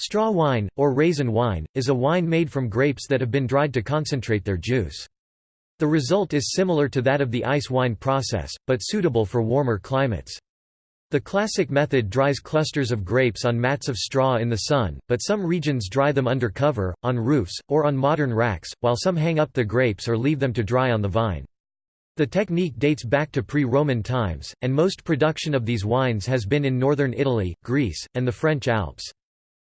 Straw wine, or raisin wine, is a wine made from grapes that have been dried to concentrate their juice. The result is similar to that of the ice wine process, but suitable for warmer climates. The classic method dries clusters of grapes on mats of straw in the sun, but some regions dry them under cover, on roofs, or on modern racks, while some hang up the grapes or leave them to dry on the vine. The technique dates back to pre-Roman times, and most production of these wines has been in northern Italy, Greece, and the French Alps.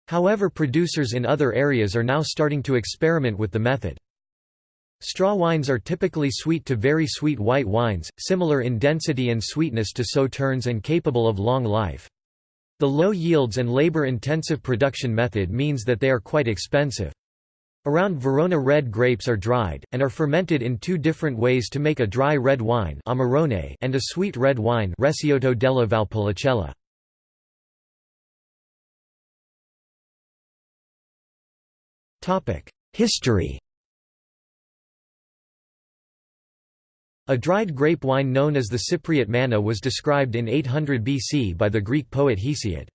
However producers in other areas are now starting to experiment with the method. Straw wines are typically sweet to very sweet white wines, similar in density and sweetness to sauternes and capable of long life. The low yields and labor-intensive production method means that they are quite expensive. Around Verona red grapes are dried, and are fermented in two different ways to make a dry red wine and a sweet red wine Recioto della Valpolicella. History A dried grape wine known as the Cypriot manna was described in 800 BC by the Greek poet Hesiod.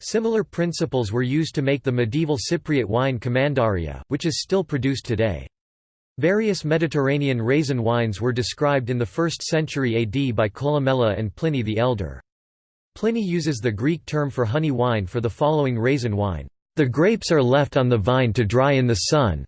Similar principles were used to make the medieval Cypriot wine Commandaria, which is still produced today. Various Mediterranean raisin wines were described in the 1st century AD by Columella and Pliny the Elder. Pliny uses the Greek term for honey wine for the following raisin wine. The grapes are left on the vine to dry in the sun.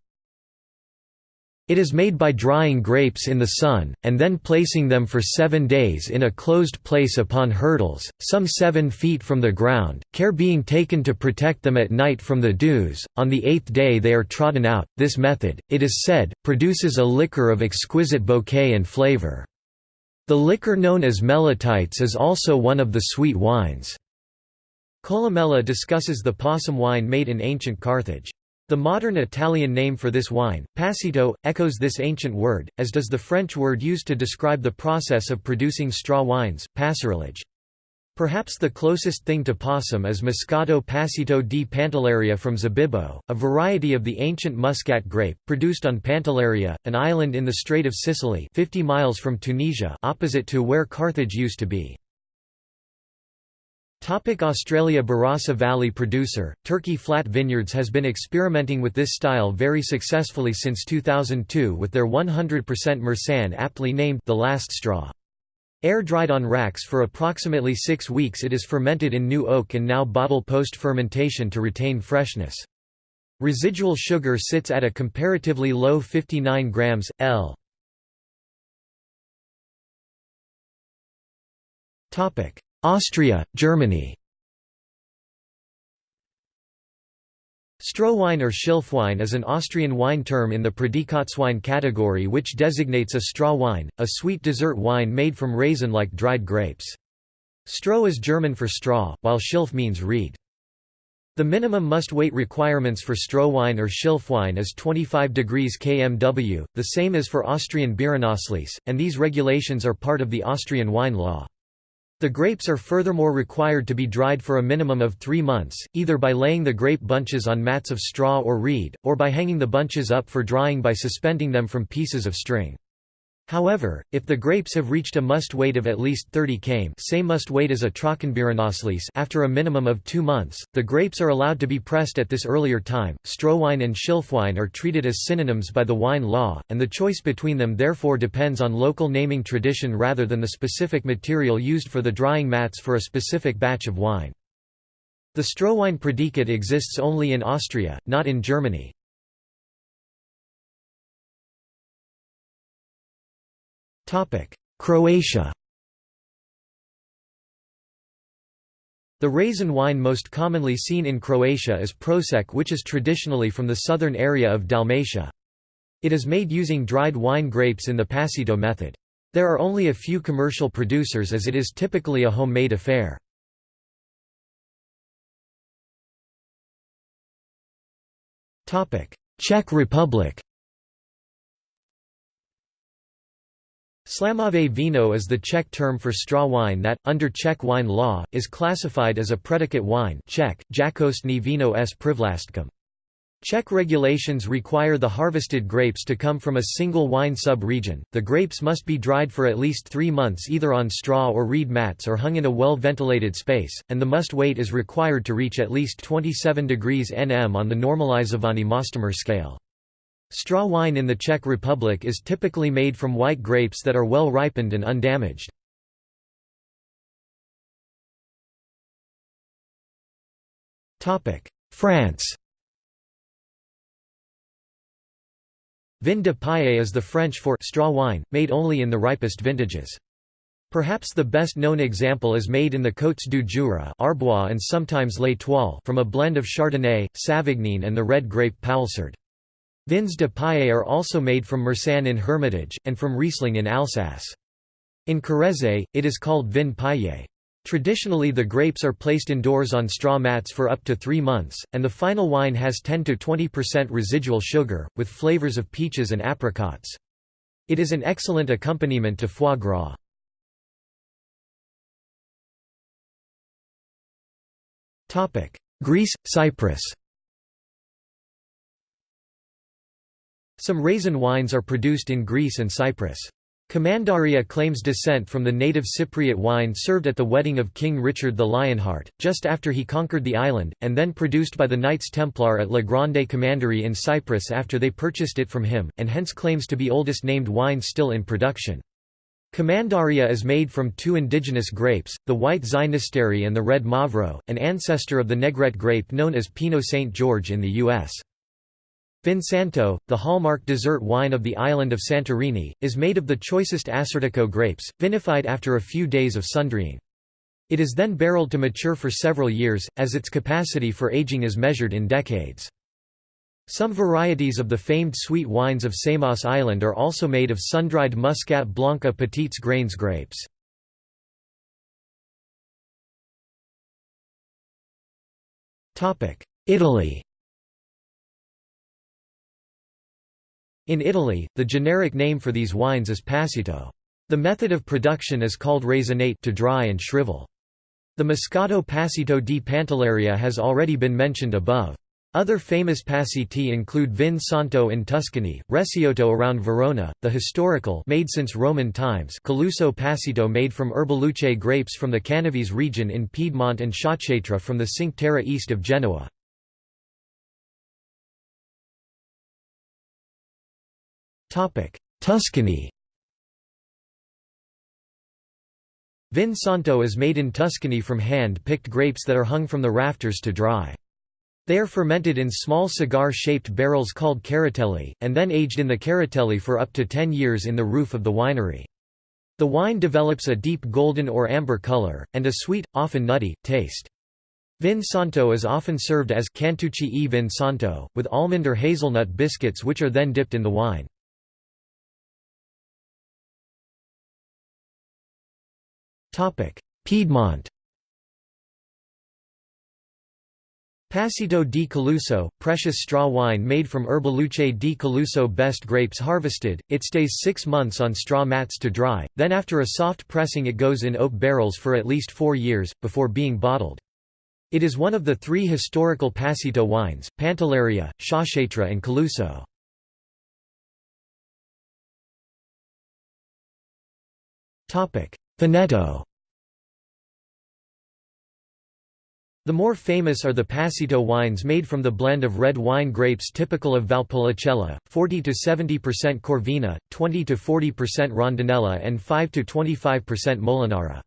It is made by drying grapes in the sun, and then placing them for seven days in a closed place upon hurdles, some seven feet from the ground, care being taken to protect them at night from the dews. On the eighth day they are trodden out. This method, it is said, produces a liquor of exquisite bouquet and flavor. The liquor known as melitites is also one of the sweet wines. Columella discusses the passum wine made in ancient Carthage. The modern Italian name for this wine, passito, echoes this ancient word, as does the French word used to describe the process of producing straw wines, passerillage. Perhaps the closest thing to passum is Moscato Passito di Pantelleria from Zibibbo, a variety of the ancient muscat grape, produced on Pantelleria, an island in the Strait of Sicily 50 miles from Tunisia opposite to where Carthage used to be. Topic Australia Barossa Valley producer, Turkey Flat Vineyards has been experimenting with this style very successfully since 2002 with their 100% Marsanne aptly named the last straw. Air-dried on racks for approximately six weeks it is fermented in new oak and now bottle post-fermentation to retain freshness. Residual sugar sits at a comparatively low 59 grams, L. Austria, Germany Strohwein or Schilfwein is an Austrian wine term in the Prädikatswein category which designates a straw wine, a sweet dessert wine made from raisin-like dried grapes. Stroh is German for straw, while Schilf means reed. The minimum must-weight requirements for Strohwein or Schilfwein is 25 degrees kmw, the same as for Austrian Beerenauslese, and these regulations are part of the Austrian wine law. The grapes are furthermore required to be dried for a minimum of three months, either by laying the grape bunches on mats of straw or reed, or by hanging the bunches up for drying by suspending them from pieces of string. However, if the grapes have reached a must weight of at least 30 km same must weight as a Trockenbeerenauslese after a minimum of two months, the grapes are allowed to be pressed at this earlier time. Strohwein and Schilfwein are treated as synonyms by the wine law, and the choice between them therefore depends on local naming tradition rather than the specific material used for the drying mats for a specific batch of wine. The Strohwein predicate exists only in Austria, not in Germany. Croatia The raisin wine most commonly seen in Croatia is Prosek which is traditionally from the southern area of Dalmatia. It is made using dried wine grapes in the passito method. There are only a few commercial producers as it is typically a homemade affair. Czech Republic Slamové víno is the Czech term for straw wine that, under Czech wine law, is classified as a predicate wine Czech, jakostní víno s privlastkem. Czech regulations require the harvested grapes to come from a single wine sub-region. The grapes must be dried for at least three months either on straw or reed mats or hung in a well-ventilated space, and the must weight is required to reach at least 27 degrees Nm on the normalizovaný Mostomer scale. Straw wine in the Czech Republic is typically made from white grapes that are well ripened and undamaged. France Vin de paille is the French for straw wine, made only in the ripest vintages. Perhaps the best known example is made in the Côtes du Jura Arbois and sometimes l'Étoile from a blend of Chardonnay, Savagnin and the red grape Poulsard. Vins de paille are also made from Marsanne in Hermitage, and from Riesling in Alsace. In Corrèze, it is called vin paillé. Traditionally the grapes are placed indoors on straw mats for up to three months, and the final wine has 10–20% residual sugar, with flavors of peaches and apricots. It is an excellent accompaniment to foie gras. Greece, Cyprus Some raisin wines are produced in Greece and Cyprus. Commandaria claims descent from the native Cypriot wine served at the wedding of King Richard the Lionheart, just after he conquered the island, and then produced by the Knights Templar at La Grande Commanderie in Cyprus after they purchased it from him, and hence claims to be oldest named wine still in production. Commandaria is made from two indigenous grapes, the white Xynisteri and the red Mavro, an ancestor of the Negrette grape known as Pinot Saint George in the U.S. Vinsanto, the hallmark dessert wine of the island of Santorini, is made of the choicest Assyrtiko grapes, vinified after a few days of sundrying. It is then barreled to mature for several years, as its capacity for aging is measured in decades. Some varieties of the famed sweet wines of Samos Island are also made of sun-dried Muscat Blanca Petites Grains grapes. Italy In Italy, the generic name for these wines is passito. The method of production is called raisinate to dry and shrivel. The Moscato Passito di Pantelleria has already been mentioned above. Other famous passiti include Vin Santo in Tuscany, Recioto around Verona, the historical made since Roman times Caluso Passito made from Erbaluce grapes from the Canavese region in Piedmont and Sciacchetrà from the Cinque Terre east of Genoa. Tuscany Vin Santo is made in Tuscany from hand-picked grapes that are hung from the rafters to dry. They are fermented in small cigar-shaped barrels called caratelli, and then aged in the caratelli for up to 10 years in the roof of the winery. The wine develops a deep golden or amber color, and a sweet, often nutty, taste. Vin Santo is often served as cantucci e vin santo, with almond or hazelnut biscuits which are then dipped in the wine. Piedmont. Passito di Caluso, precious straw wine made from Erbaluce di Caluso best grapes harvested, it stays six months on straw mats to dry, then after a soft pressing it goes in oak barrels for at least four years, before being bottled. It is one of the three historical Passito wines, Pantelleria, Sciacchetrà and Caluso. Veneto The more famous are the Passito wines made from the blend of red wine grapes typical of Valpolicella, 40–70% Corvina, 20–40% Rondinella and 5–25% Molinara.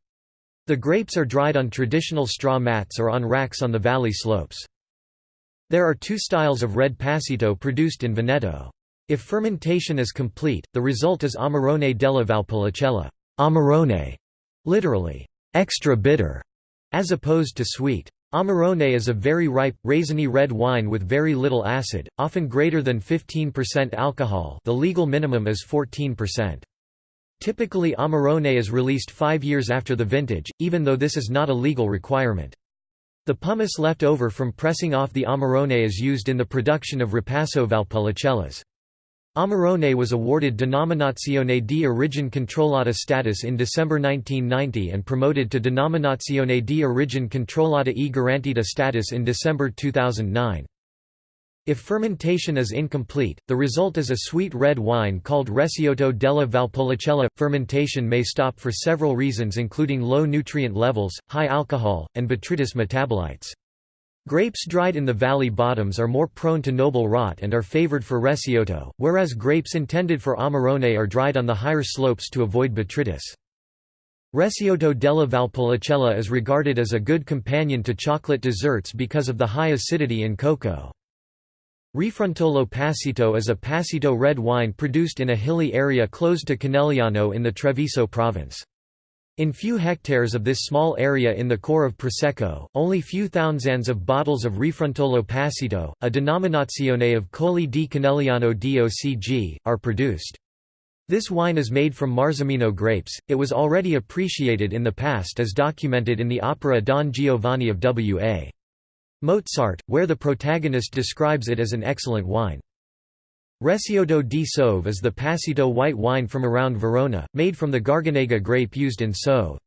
The grapes are dried on traditional straw mats or on racks on the valley slopes. There are two styles of red Passito produced in Veneto. If fermentation is complete, the result is Amarone della Valpolicella amarone, literally, extra bitter, as opposed to sweet. Amarone is a very ripe, raisiny red wine with very little acid, often greater than 15% alcohol the legal minimum is 14%. Typically Amarone is released five years after the vintage, even though this is not a legal requirement. The pomace left over from pressing off the Amarone is used in the production of Ripasso Valpolicellas. Amarone was awarded Denominazione di origine controllata status in December 1990 and promoted to Denominazione di origine controllata e garantita status in December 2009. If fermentation is incomplete, the result is a sweet red wine called Recioto della Valpolicella. Fermentation may stop for several reasons including low nutrient levels, high alcohol, and botrytis metabolites. Grapes dried in the valley bottoms are more prone to noble rot and are favored for Recioto, whereas grapes intended for Amarone are dried on the higher slopes to avoid botrytis. Recioto della Valpolicella is regarded as a good companion to chocolate desserts because of the high acidity in cocoa. Refrontolo Passito is a Passito red wine produced in a hilly area close to Conegliano in the Treviso province. In few hectares of this small area in the core of Prosecco, only few thousands of bottles of Refrontolo Passito, a denominazione of Colli di Conegliano DOCG, are produced. This wine is made from Marzemino grapes. It was already appreciated in the past as documented in the opera Don Giovanni of W.A. Mozart, where the protagonist describes it as an excellent wine. Recioto di Soave is the Passito white wine from around Verona, made from the Garganega grape used in Soave.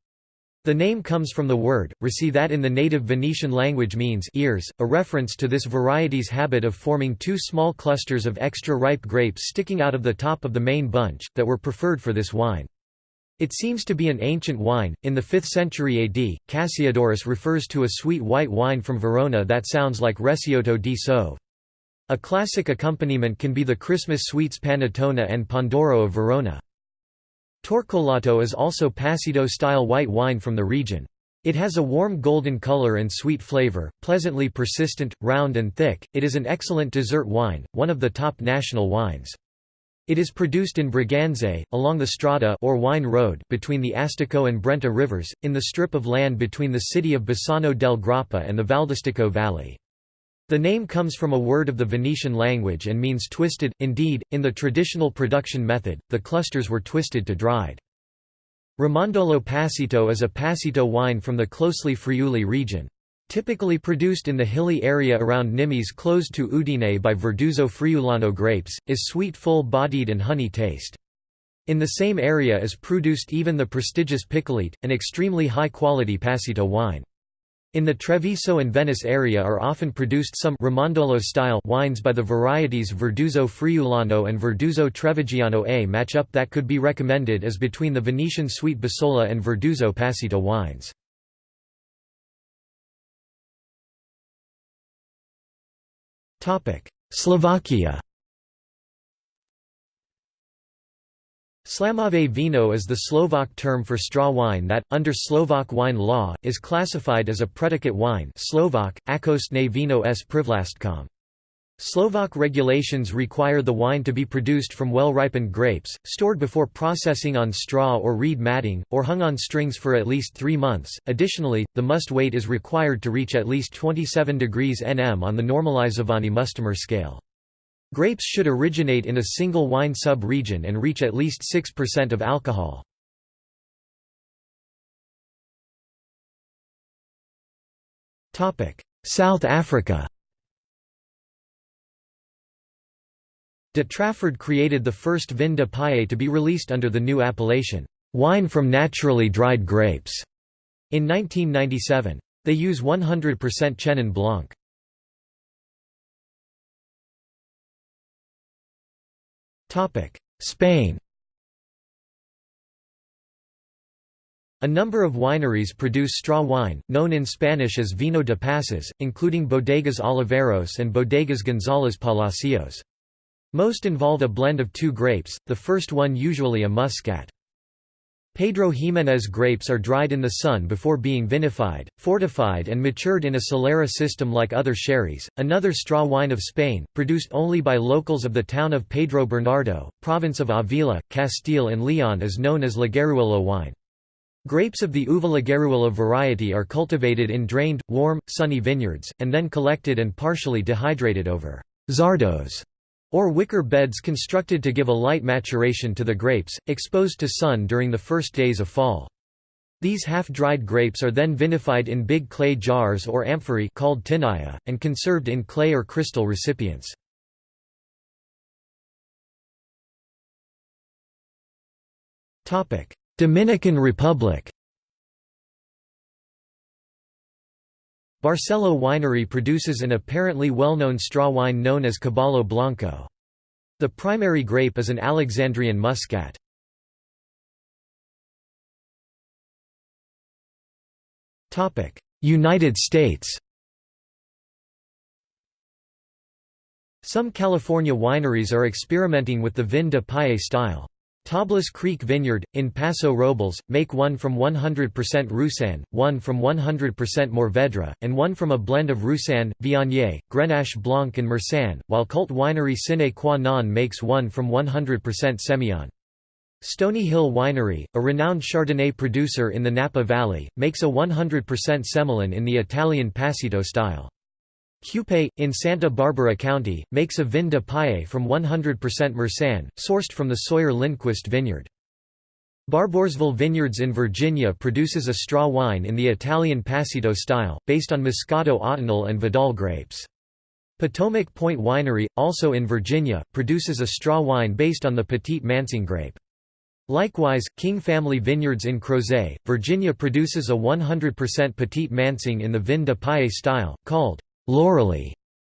The name comes from the word, reci that in the native Venetian language means ears, a reference to this variety's habit of forming two small clusters of extra ripe grapes sticking out of the top of the main bunch, that were preferred for this wine. It seems to be an ancient wine. In the 5th century AD, Cassiodorus refers to a sweet white wine from Verona that sounds like Recioto di Soave. A classic accompaniment can be the Christmas sweets panettone and Pandoro of Verona. Torcolato is also Passito-style white wine from the region. It has a warm golden color and sweet flavor, pleasantly persistent, round and thick. It is an excellent dessert wine, one of the top national wines. It is produced in Breganze, along the Strada or Wine Road between the Astico and Brenta rivers, in the strip of land between the city of Bassano del Grappa and the Valdistico Valley. The name comes from a word of the Venetian language and means twisted, indeed, in the traditional production method, the clusters were twisted to dried. Ramandolo Passito is a Passito wine from the closely Friuli region. Typically produced in the hilly area around Nimis close to Udine by Verduzzo Friulano grapes, is sweet full-bodied and honey taste. In the same area is produced even the prestigious Picolit, an extremely high-quality Passito wine. In the Treviso and Venice area are often produced some Ramandolo-style wines by the varieties Verduzzo Friulano and Verduzzo Trevigiano A match-up that could be recommended as between the Venetian Sweet Bassola and Verduzzo Passito wines. Slovakia Slamové vino is the Slovak term for straw wine that, under Slovak wine law, is classified as a predicate wine Slovak, akostné vino s privlastkom. Slovak regulations require the wine to be produced from well-ripened grapes, stored before processing on straw or reed matting, or hung on strings for at least three months. Additionally, the must weight is required to reach at least 27 degrees nm on the normalizovaný Mustimer scale. Grapes should originate in a single wine sub-region and reach at least 6% of alcohol. South Africa De Trafford created the first vin de paille to be released under the new appellation, "'wine from naturally dried grapes' in 1997. They use 100% Chenin Blanc. Spain A number of wineries produce straw wine, known in Spanish as vino de pasas, including Bodegas Oliveros and Bodegas González Palacios. Most involve a blend of two grapes, the first one usually a muscat. Pedro Ximénez grapes are dried in the sun before being vinified, fortified and matured in a solera system like other sherries. Another straw wine of Spain, produced only by locals of the town of Pedro Bernardo, province of Avila, Castile and Leon is known as Laguerruelo wine. Grapes of the Uva Laguerruelo variety are cultivated in drained, warm, sunny vineyards, and then collected and partially dehydrated over zardos or wicker beds constructed to give a light maturation to the grapes, exposed to sun during the first days of fall. These half-dried grapes are then vinified in big clay jars or amphorae called tinaya, and conserved in clay or crystal recipients. Dominican Republic Barcelo Winery produces an apparently well-known straw wine known as Caballo Blanco. The primary grape is an Alexandrian muscat. United States Some California wineries are experimenting with the vin de paille style. Tablas Creek Vineyard, in Paso Robles, make one from 100% Roussanne, one from 100% Mourvèdre, and one from a blend of Roussanne, Viognier, Grenache Blanc and Marsanne, while cult winery Sine Qua Non makes one from 100% Semillon. Stony Hill Winery, a renowned Chardonnay producer in the Napa Valley, makes a 100% Semillon in the Italian Passito style. Qupé, in Santa Barbara County, makes a vin de paille from 100% Marsanne, sourced from the Sawyer Lindquist vineyard. Barboursville Vineyards in Virginia produces a straw wine in the Italian Passito style, based on Moscato Ottonel and Vidal grapes. Potomac Point Winery, also in Virginia, produces a straw wine based on the Petite Manseng grape. Likewise, King Family Vineyards in Crozet, Virginia produces a 100% Petite Manseng in the vin de paille style, called Lauralee.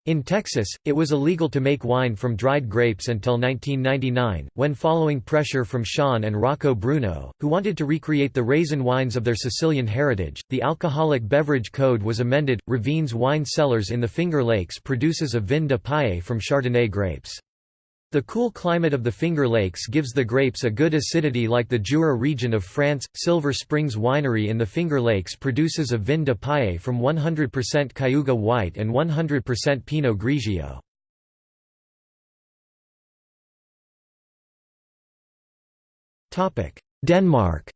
In Texas, it was illegal to make wine from dried grapes until 1999, when following pressure from Sean and Rocco Bruno, who wanted to recreate the raisin wines of their Sicilian heritage, the Alcoholic Beverage Code was amended. Ravines Wine Cellars in the Finger Lakes produces a vin de paille from Chardonnay grapes. The cool climate of the Finger Lakes gives the grapes a good acidity like the Jura region of France. Silver Springs Winery in the Finger Lakes produces a vin de paille from 100% Cayuga White and 100% Pinot Grigio. Denmark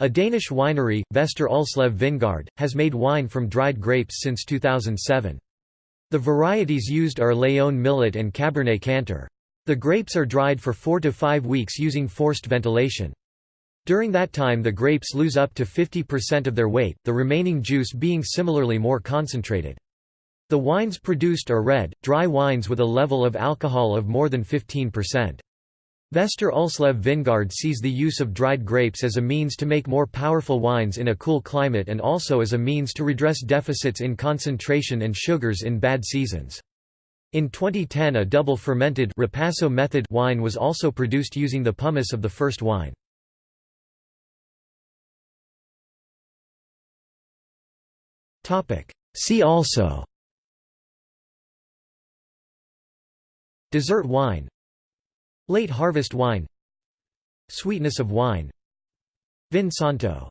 A Danish winery, Vester Ulslev Vingard, has made wine from dried grapes since 2007. The varieties used are Léon Millot and Cabernet Cantor. The grapes are dried for four to five weeks using forced ventilation. During that time the grapes lose up to 50% of their weight, the remaining juice being similarly more concentrated. The wines produced are red, dry wines with a level of alcohol of more than 15%. Vester Ulslev Vingard sees the use of dried grapes as a means to make more powerful wines in a cool climate and also as a means to redress deficits in concentration and sugars in bad seasons. In 2010 a double fermented Ripasso method wine was also produced using the pomace of the first wine. See also Dessert wine Late harvest wine. Sweetness of wine. Vin Santo